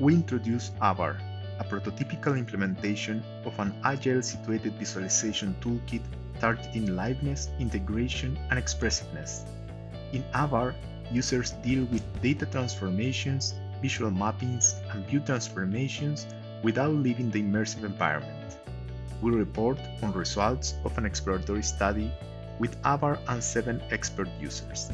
we introduce AVAR, a prototypical implementation of an agile situated visualization toolkit targeting liveness, integration, and expressiveness. In AVAR, users deal with data transformations, visual mappings, and view transformations without leaving the immersive environment. We report on results of an exploratory study with AVAR and seven expert users.